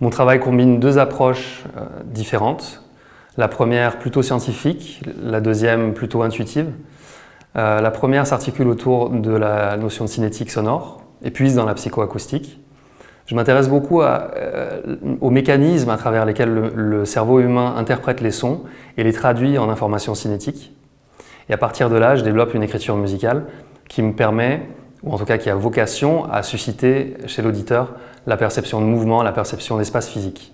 Mon travail combine deux approches euh, différentes. La première plutôt scientifique, la deuxième plutôt intuitive. Euh, la première s'articule autour de la notion de cinétique sonore et puise dans la psychoacoustique. Je m'intéresse beaucoup euh, aux mécanismes à travers lesquels le, cerveau humain interprète les sons et les traduit en informations cinétiques. Et à partir de là, je développe une écriture musicale qui me permet, ou en tout cas qui a vocation à susciter chez l'auditeur la perception de mouvement, la perception d'espace physique.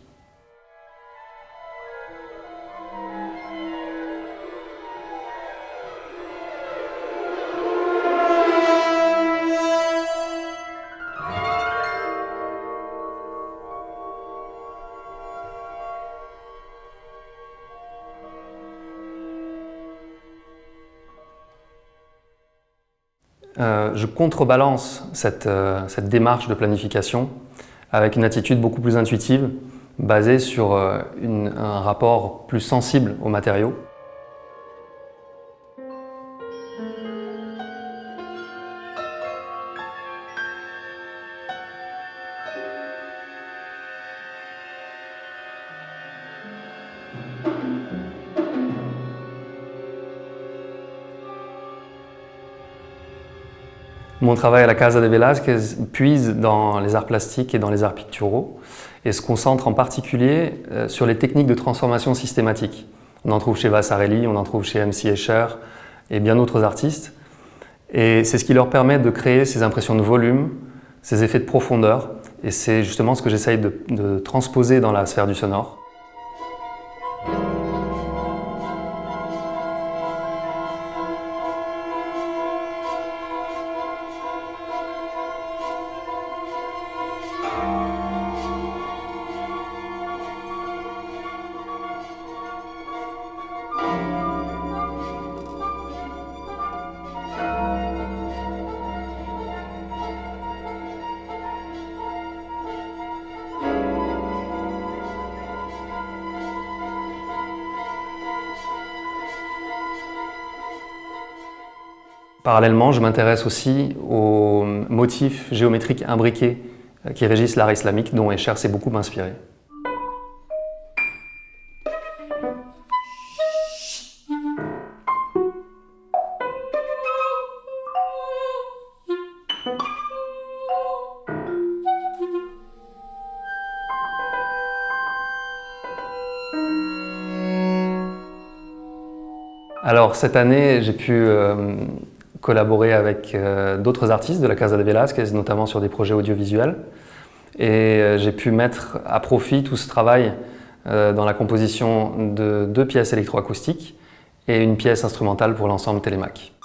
Euh, je contrebalance euh, cette, démarche de planification avec une attitude beaucoup plus intuitive, basée sur euh, un rapport plus sensible aux matériaux. Mon travail à la Casa de Velázquez puise dans les arts plastiques et dans les arts picturaux et se concentre en particulier euh, sur les techniques de transformation systématique. On en trouve chez Vasarely, on en trouve chez M.C. Escher et bien d'autres artistes. Et c'est ce qui leur permet de créer ces impressions de volume, ces effets de profondeur. Et c'est justement ce que j'essaye de transposer dans la sphère du sonore. Parallèlement, je m'intéresse aussi aux motifs géométriques imbriqués euh, qui régissent l'art islamique, dont Escher s'est beaucoup inspiré. Alors cette année, j'ai pu euh, collaboré avec euh, d'autres artistes de la Casa de Velasquez, notamment sur des projets audiovisuels. Et euh, j'ai pu mettre à profit tout ce travail euh, dans la composition de deux pièces électroacoustiques et une pièce instrumentale pour l'ensemble Télémac.